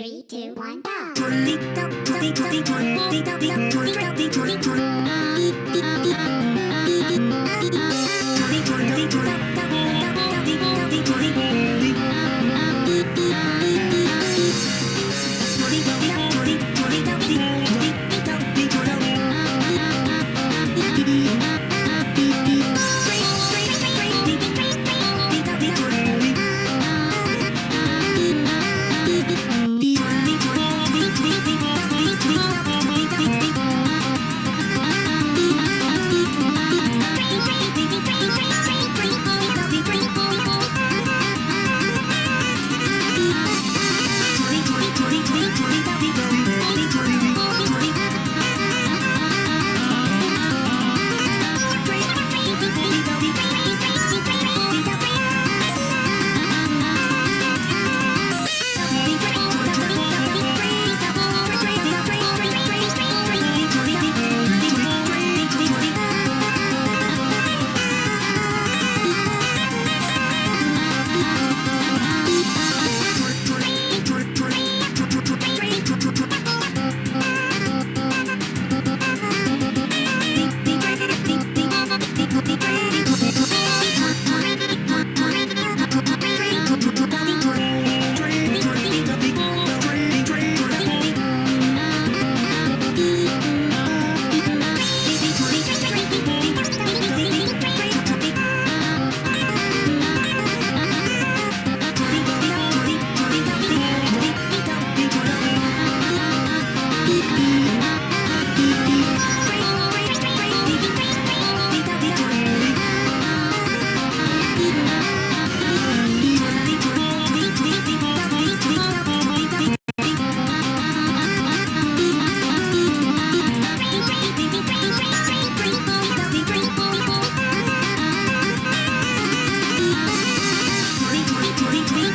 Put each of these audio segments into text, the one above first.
Three, two, one, go!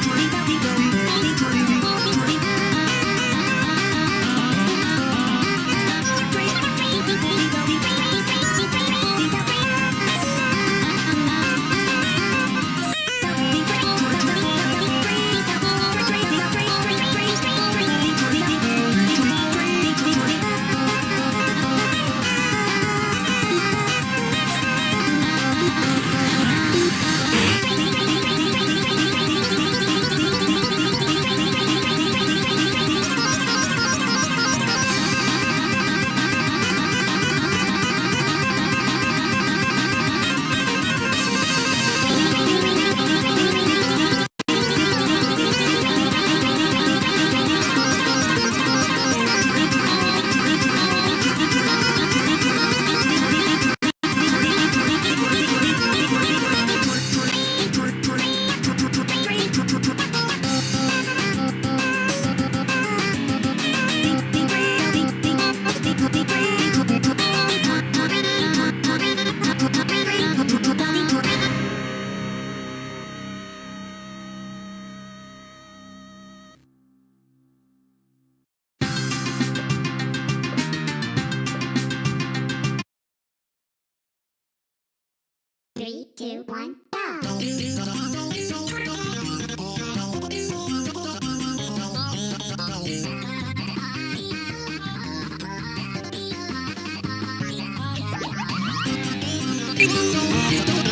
Three, two, one, go! Thank you.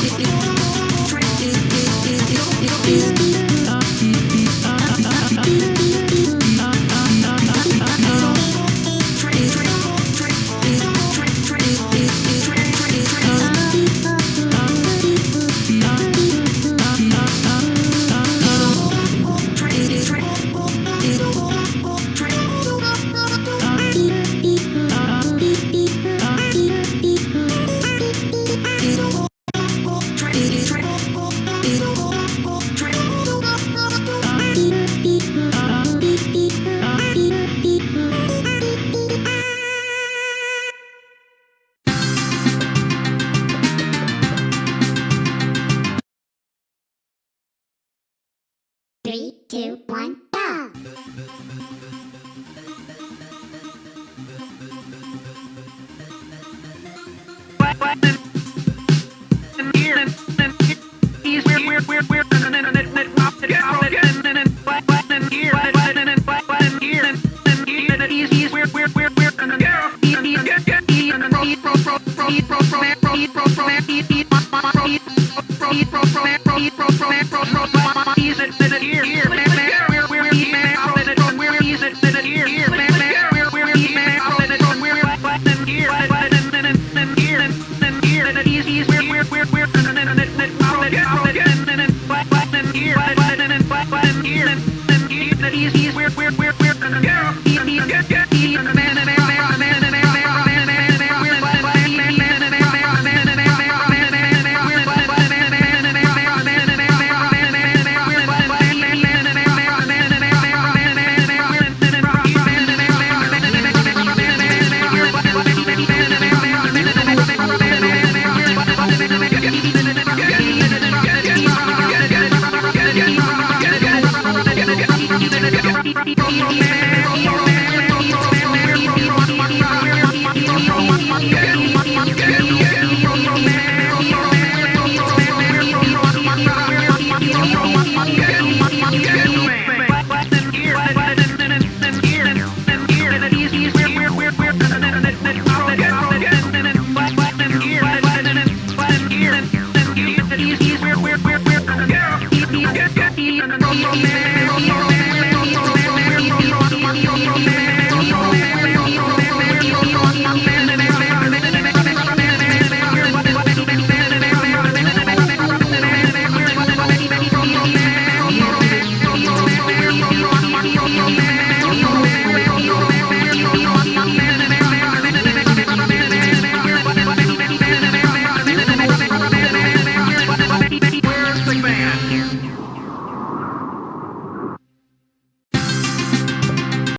do, do, do. easy. he's, weird, weird, weird, we're, we're,